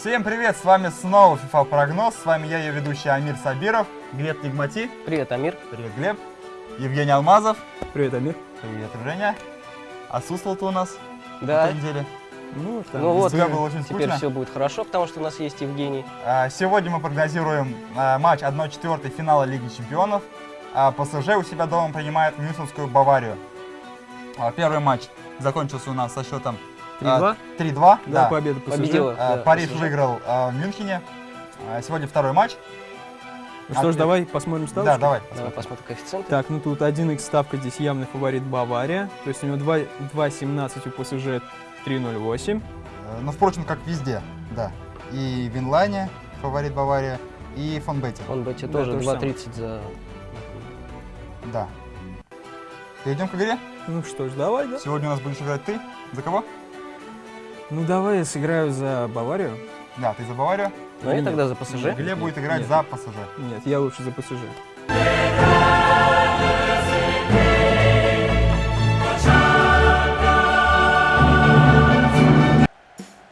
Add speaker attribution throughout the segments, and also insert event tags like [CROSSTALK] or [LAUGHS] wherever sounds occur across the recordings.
Speaker 1: Всем привет, с вами снова FIFA Прогноз, с вами я, ее ведущий Амир Сабиров, Глеб Нигмати,
Speaker 2: Привет, Амир.
Speaker 1: привет, Глеб, Евгений Алмазов,
Speaker 3: Привет, Амир.
Speaker 1: привет, Женя. Отсутствовал ты у нас
Speaker 2: Да.
Speaker 1: на этой неделе.
Speaker 3: Ну, там,
Speaker 2: Ну вот,
Speaker 1: было очень
Speaker 2: теперь
Speaker 1: скучно.
Speaker 2: все будет хорошо, потому что у нас есть Евгений.
Speaker 1: А, Сегодня мы прогнозируем а, матч 1-4 финала Лиги Чемпионов. А, ПСЖ у себя дома принимает Мюнхенскую Баварию. А, Первый матч закончился у нас со счетом
Speaker 3: 3-2.
Speaker 1: а, 3-2.
Speaker 3: Да,
Speaker 1: да.
Speaker 3: победа.
Speaker 2: Победила.
Speaker 1: А,
Speaker 2: да,
Speaker 1: Париж
Speaker 2: ПСЖ.
Speaker 1: выиграл а, в Мюнхене. А, Сегодня второй матч.
Speaker 3: Ну что ж, давай посмотрим ставочку.
Speaker 1: Да, давай.
Speaker 2: Давай посмотрим коэффициенты.
Speaker 3: Так, ну тут 1х ставка здесь явный фаворит Бавария. То есть у него 2 2,17 у ПСЖ 3,08.
Speaker 1: Э, Ну, впрочем, как везде, да. И Винлайне, фаворит Бавария, и Фонбете,
Speaker 2: Он бы тебе
Speaker 3: Да,
Speaker 2: тоже
Speaker 3: то же самое.
Speaker 2: 2.30 за...
Speaker 1: да. Перейдем к игре.
Speaker 3: Ну что ж, давай, да?
Speaker 1: Сегодня у нас будешь играть ты. За кого?
Speaker 3: Ну давай я сыграю за Баварию.
Speaker 1: Да, ты за Баварию.
Speaker 2: Ну и
Speaker 3: Нет.
Speaker 2: тогда за ПСЖ.
Speaker 1: Глеб будет играть
Speaker 3: нет.
Speaker 1: за ПСЖ.
Speaker 3: Нет, я лучше за ПСЖ.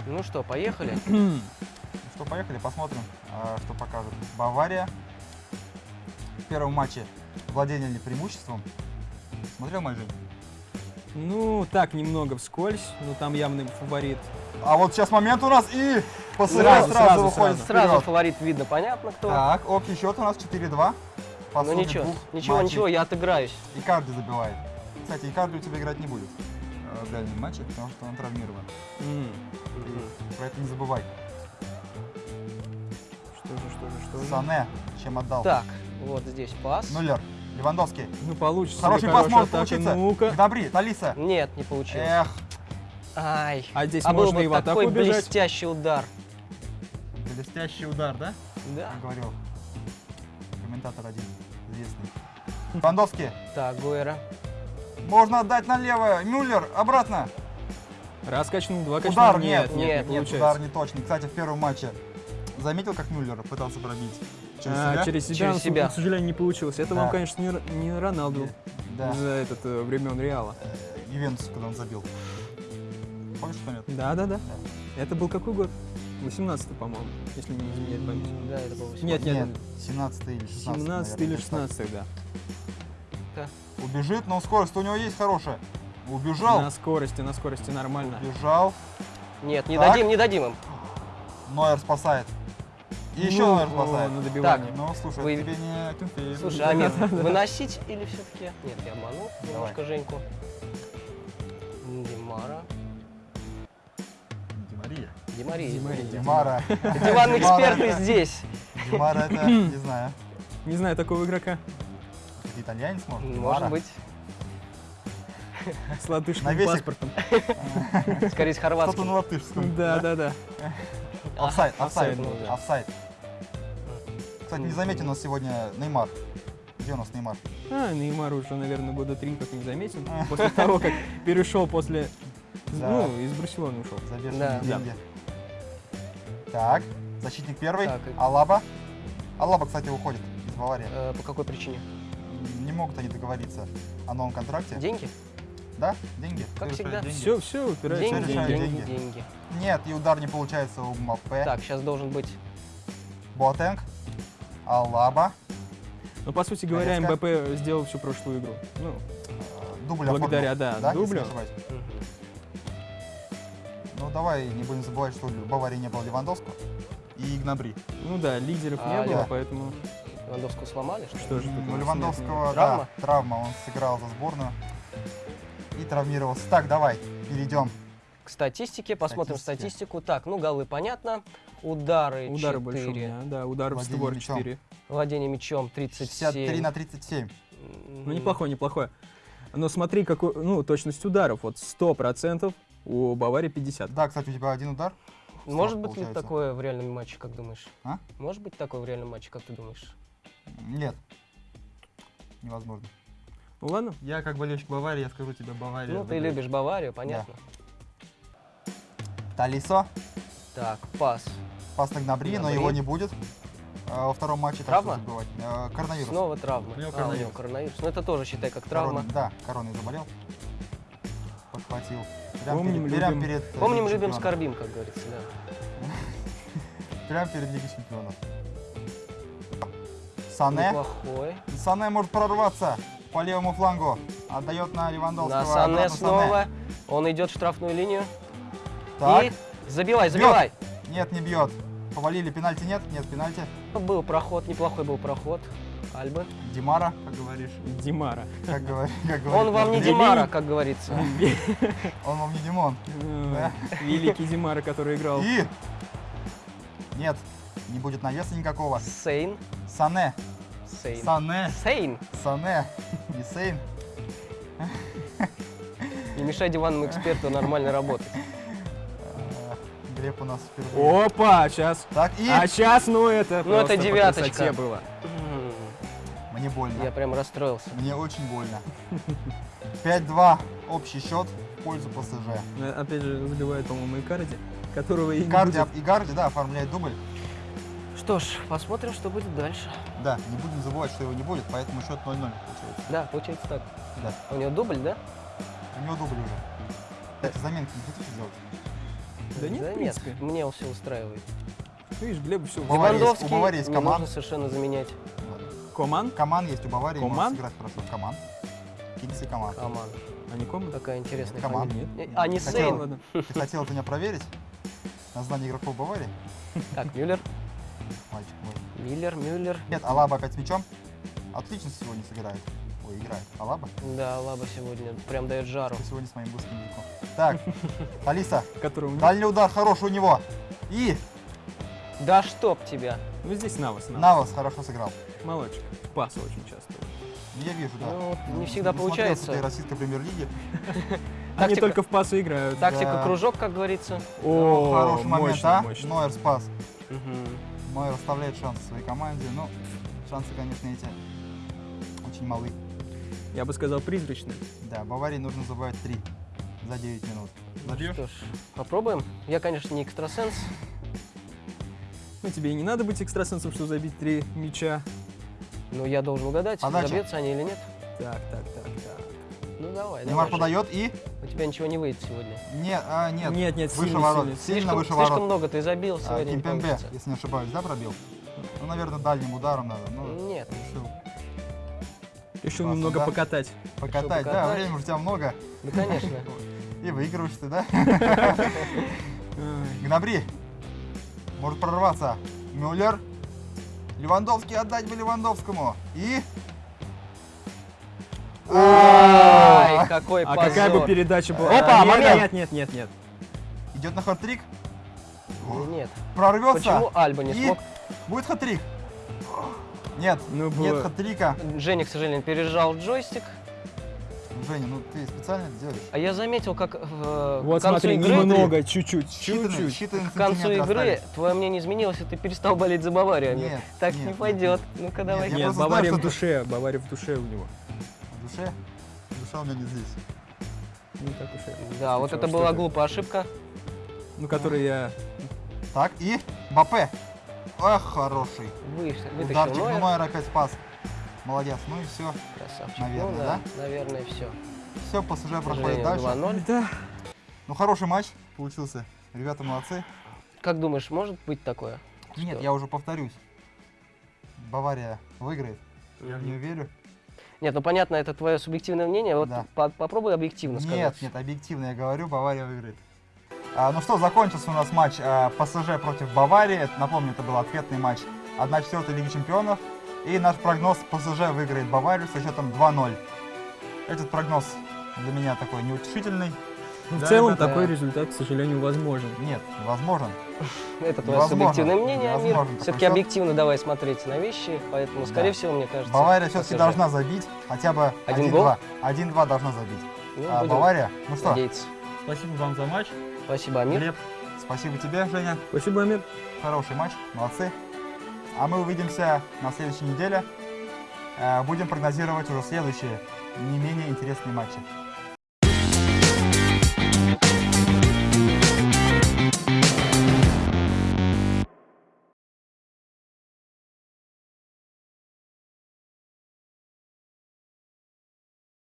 Speaker 2: Ну что, поехали? [CLEARS THROAT]
Speaker 1: Ну что, поехали, посмотрим, а, что покажет Бавария. В первом матче владение ли преимуществом. Смотрел мой Жень?
Speaker 3: Ну, так, немного вскользь, но там явный фаворит.
Speaker 1: А вот сейчас момент у нас и ПСЖ
Speaker 3: Сразу,
Speaker 1: сразу,
Speaker 3: сразу,
Speaker 1: выходит
Speaker 3: сразу.
Speaker 2: Сразу фаворит видно, понятно кто.
Speaker 1: Так, общий счет у нас 4-2. По
Speaker 2: Ну ничего,
Speaker 1: двух
Speaker 2: ничего,
Speaker 1: матчей.
Speaker 2: ничего, я отыграюсь.
Speaker 1: Икарди забивает. Кстати, Икарди у тебя играть не будет э, в дальнем матче, потому что он травмирован.
Speaker 3: М,
Speaker 1: Про это не забывай.
Speaker 3: Что же, что же, что же.
Speaker 1: Сане, чем отдал.
Speaker 2: Так, вот здесь пас.
Speaker 1: Нулер. Левандовский.
Speaker 3: Ну получится.
Speaker 1: Хороший пас может получиться.
Speaker 3: Ну-ка.
Speaker 1: Гнабри, Талиса.
Speaker 2: Нет, не получилось.
Speaker 1: Эх,
Speaker 2: Ай.
Speaker 3: А здесь
Speaker 2: а
Speaker 3: можно и в атаку
Speaker 2: такой
Speaker 3: убежать.
Speaker 2: блестящий удар.
Speaker 1: блестящий удар, да?
Speaker 2: Да.
Speaker 1: Говорил комментатор один известный. Левандовский.
Speaker 2: Так, Гуэра.
Speaker 1: Можно отдать налево. Мюллер, обратно.
Speaker 3: Раз качнул, два качнул.
Speaker 1: Удар
Speaker 3: нет,
Speaker 1: нет.
Speaker 3: нет,
Speaker 2: Нет,
Speaker 3: не
Speaker 2: нет,
Speaker 3: получается.
Speaker 1: Удар не точный. Кстати, в первом матче заметил, как Мюллер пытался пробить через
Speaker 3: А,
Speaker 1: себя?
Speaker 3: через себя,
Speaker 2: Через себя.
Speaker 3: к сожалению, не получилось. Это
Speaker 1: Да.
Speaker 3: вам, конечно, не, Роналду
Speaker 1: Да.
Speaker 3: за этот э, времен Реала.
Speaker 1: Э, Ювентус, когда он забил. Помнишь, что нет?
Speaker 3: Да, да, да. Это был какой год? 18 по-моему, если не изменяет память.
Speaker 2: Да, это был
Speaker 3: Нет, нет,
Speaker 1: Нет, 17 или 16.
Speaker 3: 17 или 16, да.
Speaker 1: Убежит, но скорость у него есть хорошая. Убежал.
Speaker 3: На скорости, на скорости нормально.
Speaker 1: Убежал.
Speaker 2: Нет, не
Speaker 1: Так.
Speaker 2: дадим, не дадим им.
Speaker 1: Нойер спасает. И еще
Speaker 3: Ну, о,
Speaker 1: спасает.
Speaker 3: на добивание.
Speaker 1: Ну, слушай,
Speaker 2: Вы-
Speaker 1: это тебе не Акинфеев.
Speaker 2: Слушай, Амир, выносить или все-таки? Нет, я обманул немножко Женьку. Димара.
Speaker 1: Димария.
Speaker 2: Димария.
Speaker 3: Димария.
Speaker 1: Димара.
Speaker 2: Диван эксперты здесь.
Speaker 1: Димара это, не знаю,
Speaker 3: Не знаю такого игрока.
Speaker 1: это итальянец, может?
Speaker 2: Может быть.
Speaker 3: С латышским паспортом.
Speaker 2: Скорее с
Speaker 1: Что-то
Speaker 2: хорватским.
Speaker 1: на латышском.
Speaker 3: Да, да, да.
Speaker 1: Офсайд, офсайд,
Speaker 2: ну
Speaker 1: офсайд. Кстати, не заметен у нас сегодня Неймар. Где у нас Неймар?
Speaker 3: А, Неймар уже, наверное, года три как не заметен. [LAUGHS] После того, как перешел после... Ну, из Барселоны ушел.
Speaker 1: За деньги. Так, защитник первый. Алаба. Алаба, кстати, уходит из Баварии.
Speaker 2: Э, По какой причине?
Speaker 1: Не могут они договориться о новом контракте.
Speaker 2: Деньги?
Speaker 1: Да, деньги.
Speaker 2: Как
Speaker 1: Все
Speaker 2: всегда.
Speaker 1: деньги.
Speaker 3: Все, все упирается
Speaker 2: Деньги,
Speaker 3: деньги.
Speaker 2: деньги.
Speaker 1: Нет, и удар не получается у Мбаппе.
Speaker 2: Так, сейчас должен быть...
Speaker 1: Боатенг. Алаба.
Speaker 3: Но, по сути говоря. МБП сделал всю прошлую игру. Ну,
Speaker 1: Дубль
Speaker 3: Благодаря,
Speaker 1: оформил,
Speaker 3: да,
Speaker 1: не
Speaker 3: дублю.
Speaker 1: Ну, давай не будем забывать, что в Баварии не было Левандовского и Игнабри.
Speaker 3: ну да, лидеров
Speaker 2: А,
Speaker 3: не было,
Speaker 1: да.
Speaker 3: поэтому
Speaker 2: Левандовского сломали, что ли?
Speaker 3: что же тут у
Speaker 1: Ну,
Speaker 3: нас
Speaker 1: Левандовского,
Speaker 3: нет?
Speaker 2: Травма?
Speaker 1: да, травма, он сыграл за сборную и травмировался. Так, давай, перейдем.
Speaker 2: К статистике, посмотрим статистику. Так, ну голы понятно. Удары
Speaker 3: Удары больше у
Speaker 2: 4.
Speaker 3: меня, да, удары в
Speaker 1: Владение
Speaker 3: створ
Speaker 1: мячом.
Speaker 3: 4.
Speaker 2: Владение мячом 37.
Speaker 1: 63 на 37.
Speaker 2: М,
Speaker 3: Ну, неплохое, неплохое. Но смотри, какой, ну, точность ударов, вот 100%, у Баварии 50.
Speaker 1: Да, кстати, у тебя один удар.
Speaker 2: Может быть ли
Speaker 1: получается.
Speaker 2: такое в реальном матче, как думаешь?
Speaker 1: А?
Speaker 2: Может быть такое в реальном матче, как ты думаешь?
Speaker 1: Нет. Невозможно.
Speaker 3: Ну ладно,
Speaker 1: Я как болельщик Баварии, я скажу тебе Бавария.
Speaker 2: Ну, ты любишь Баварию, понятно.
Speaker 1: Талисо.
Speaker 2: Так, пас.
Speaker 1: Пас на Гнабри, но
Speaker 2: Гнабри.
Speaker 1: его не будет. э, Во втором матче. так
Speaker 2: Травма?
Speaker 1: что забывать. Э, Коронавирус.
Speaker 2: Снова травма.
Speaker 1: У него
Speaker 2: А, у
Speaker 1: коронавирус.
Speaker 2: него коронавирус. Ну, это тоже считай как травма.
Speaker 1: Корон- Да, короной заболел. Подхватил. Прям
Speaker 3: Помним,
Speaker 1: перед, прям
Speaker 3: любим.
Speaker 1: перед, э,
Speaker 2: Помним,
Speaker 1: Лигой
Speaker 2: любим, скорбим, как говорится, да. [LAUGHS]
Speaker 1: Прямо перед Лигой Чемпионов. Сане.
Speaker 2: Неплохой.
Speaker 1: Сане может прорваться по левому флангу. Отдает на Левандовского.
Speaker 2: На Сане снова. Он идет в штрафную линию.
Speaker 1: Так.
Speaker 2: И забивай, забивай.
Speaker 1: Нет, не бьет. Повалили, пенальти нет? Нет, пенальти.
Speaker 2: Был проход, неплохой был проход. Альбы.
Speaker 1: Димара, как говоришь.
Speaker 3: Димара.
Speaker 1: Как говорит, как
Speaker 2: Он
Speaker 1: говорит
Speaker 2: вам не Димара, как говорится. [LAUGHS]
Speaker 1: Он вам не Димон.
Speaker 3: Э, Великий Димара, который играл.
Speaker 1: И... Нет, не будет навеса никакого.
Speaker 2: Сейн.
Speaker 1: Сане.
Speaker 2: Сейн.
Speaker 1: Сане.
Speaker 2: Сейн.
Speaker 1: Сане. Не Сейн.
Speaker 2: Не мешай диванному эксперту нормально работать.
Speaker 1: Глеб у нас впервые.
Speaker 3: Опа, сейчас.
Speaker 1: Так, и...
Speaker 3: А сейчас, ну это
Speaker 2: Ну, это девяточка.
Speaker 3: было.
Speaker 2: М,
Speaker 1: Мне больно.
Speaker 2: Я прям расстроился.
Speaker 1: Мне очень больно. 5-2 общий счет в пользу ПСЖ.
Speaker 3: Ну, Опять же, забивает, по-моему, Икарди, которого и не
Speaker 1: Гарди,
Speaker 3: будет.
Speaker 1: и Гарди, да, оформляет дубль.
Speaker 2: Что ж, посмотрим, что будет дальше.
Speaker 1: Да, не будем забывать, что его не будет, поэтому счет 0-0 получается.
Speaker 2: Да, получается так.
Speaker 1: Да.
Speaker 2: У него дубль, да?
Speaker 1: У него дубль уже. Кстати, заменки не хотите сделать?
Speaker 3: Да нет,
Speaker 2: да
Speaker 3: в принципе.
Speaker 2: нет, мне все устраивает.
Speaker 3: Видишь, Глеб все.
Speaker 1: У Баварии есть-
Speaker 2: Левандовский
Speaker 1: у Баварии есть команд.
Speaker 2: нужно совершенно заменять
Speaker 3: Коман?
Speaker 1: Коман есть у Баварии,
Speaker 3: Коман?
Speaker 1: сыграть хорошо. Коман. Кингси Коман.
Speaker 2: команду.
Speaker 3: А не Коман?
Speaker 2: Такая интересная фамилия.
Speaker 3: Нет.
Speaker 2: А, не
Speaker 1: Хотел-
Speaker 2: Сейн. [LAUGHS]
Speaker 1: Ты хотел это меня проверить? На знание игроков Баварии?
Speaker 2: Так, Мюллер.
Speaker 1: Мальчик мой.
Speaker 2: Миллер, Мюллер.
Speaker 1: Нет, Алаба опять с мячом. Отлично сегодня сыграет. Ой, играет. Алаба?
Speaker 2: Да, Лаба сегодня прям дает жару.
Speaker 1: Ты сегодня с моим быстрым языком. Так, Алиса. Дальний удар хороший у него. И
Speaker 2: Да чтоб тебя.
Speaker 3: Ну здесь Навас. Навас.
Speaker 1: Навас хорошо сыграл.
Speaker 3: Молодчик. Пасы очень часто.
Speaker 1: Я вижу, да.
Speaker 2: Ну, вот не
Speaker 1: Ну,
Speaker 2: всегда получается.
Speaker 1: ты российской премьер-лиги.
Speaker 3: Они только в пасы играют.
Speaker 2: Тактика кружок, как говорится.
Speaker 1: Ну, хороший момент,
Speaker 3: мощно,
Speaker 1: а? Нойер спас. Нойер оставляет шансы своей команде. Ну, шансы, конечно, эти очень малы.
Speaker 3: Я бы сказал призрачный.
Speaker 1: Да, Баварии нужно забивать 3 за 9 минут. Забьешь?
Speaker 2: Что ж, попробуем. Я, конечно, не экстрасенс.
Speaker 3: Ну, тебе и не надо быть экстрасенсом, чтобы забить три мяча.
Speaker 2: Но я должен угадать,
Speaker 1: Подача.
Speaker 2: забьются они или нет.
Speaker 3: Так, так, так, так.
Speaker 2: Ну давай,
Speaker 1: Неймар
Speaker 2: давай.
Speaker 1: подает и...
Speaker 2: У тебя ничего не выйдет сегодня.
Speaker 1: Нет, а, нет.
Speaker 3: Нет, нет,
Speaker 1: выше
Speaker 3: сильно,
Speaker 1: ворот.
Speaker 3: сильно.
Speaker 1: Сильно
Speaker 2: слишком,
Speaker 1: выше
Speaker 2: слишком
Speaker 1: ворот.
Speaker 2: много ты забил,
Speaker 1: А,
Speaker 2: сегодня не
Speaker 1: Кимпембе, если не ошибаюсь, да, пробил? Ну, наверное, дальним ударом надо. Ну,
Speaker 2: Нет.
Speaker 1: решил
Speaker 3: Решил
Speaker 1: Классно,
Speaker 3: немного
Speaker 1: да?
Speaker 3: покатать.
Speaker 1: покатать. Да,
Speaker 2: покатать.
Speaker 1: времени у тебя много.
Speaker 2: Ну, конечно. [LAUGHS]
Speaker 1: И выигрываешь ты, да? [LAUGHS] Гнабри. Может прорваться. Мюллер. Левандовский отдать бы Левандовскому. И...
Speaker 2: Ай, какой
Speaker 3: А
Speaker 2: позор.
Speaker 3: какая бы передача была?
Speaker 2: Опа,
Speaker 3: А, нет,
Speaker 2: момент.
Speaker 3: Нет, нет, нет, нет.
Speaker 1: Идет на хат-трик.
Speaker 2: Ну, Нет.
Speaker 1: Прорвется.
Speaker 2: Почему Альба не смог?
Speaker 1: будет хат-трик. Нет,
Speaker 3: Ну,
Speaker 1: нет хат-трика.
Speaker 2: Женя, к сожалению, пережал джойстик.
Speaker 1: Женя, ну ты специально это делаешь?
Speaker 2: А я заметил, как э,
Speaker 3: Вот
Speaker 2: к концу
Speaker 3: смотри,
Speaker 2: игры,
Speaker 3: немного, чуть-чуть, чуть-чуть.
Speaker 1: считанные
Speaker 2: к концу игры
Speaker 1: остались.
Speaker 2: твое мнение изменилось, и ты перестал болеть за Баварию.
Speaker 1: Нет,
Speaker 2: так
Speaker 1: нет,
Speaker 2: не пойдет. Ну-ка давай.
Speaker 1: я
Speaker 3: Нет, Бавария
Speaker 1: знаю,
Speaker 3: в душе, Бавария в душе у него.
Speaker 1: В душе? Душа у меня не здесь.
Speaker 3: Не так уж и.
Speaker 2: Да, вот это была глупая ошибка.
Speaker 3: Ну, который я...
Speaker 1: Так, и Бапе. Эх, хороший.
Speaker 2: Выш- Вытащил
Speaker 1: Ударчик, ну.
Speaker 2: Нойер
Speaker 1: опять спас. Молодец. Ну и все.
Speaker 2: Красавчик.
Speaker 1: Наверное,
Speaker 2: ну, да? Наверное, все.
Speaker 1: Все, ПСЖ проходит дальше.
Speaker 2: 2-0.
Speaker 3: Да.
Speaker 1: Ну, хороший матч получился. Ребята молодцы.
Speaker 2: Как думаешь, может быть такое?
Speaker 1: Нет,
Speaker 2: Что?
Speaker 1: я уже повторюсь. Бавария выиграет. Я в нее верю.
Speaker 2: Нет, ну понятно, это твое субъективное мнение. Вот
Speaker 1: Да.
Speaker 2: по- попробуй объективно сказать.
Speaker 1: Нет, нет, объективно я говорю, Бавария выиграет. А, ну что, закончился у нас матч а, ПСЖ против Баварии. Напомню, это был ответный матч 1-4 Лиги Чемпионов. И наш прогноз ПСЖ выиграет Баварию со счетом 2-0. Этот прогноз для меня такой неутешительный.
Speaker 3: Ну, в
Speaker 1: Да,
Speaker 3: целом
Speaker 1: ребята.
Speaker 3: такой результат, к сожалению, возможен.
Speaker 1: Нет, возможен.
Speaker 2: Это твое субъективное мнение, Амир. Все-таки
Speaker 1: счет.
Speaker 2: объективно давай смотреть на вещи, поэтому, скорее
Speaker 1: Да.
Speaker 2: всего, мне кажется...
Speaker 1: Бавария все-таки должна забить хотя бы
Speaker 2: Один
Speaker 1: 1-2. 1-2 должна забить.
Speaker 2: Ну,
Speaker 1: А Бавария? Ну что,
Speaker 2: надеяться.
Speaker 1: спасибо вам за матч.
Speaker 2: Спасибо, Амир.
Speaker 1: Глеб, спасибо тебе, Женя.
Speaker 3: Спасибо, Амир.
Speaker 1: Хороший матч, молодцы. А мы увидимся на следующей неделе. Э, Будем прогнозировать уже следующие не менее интересные матчи.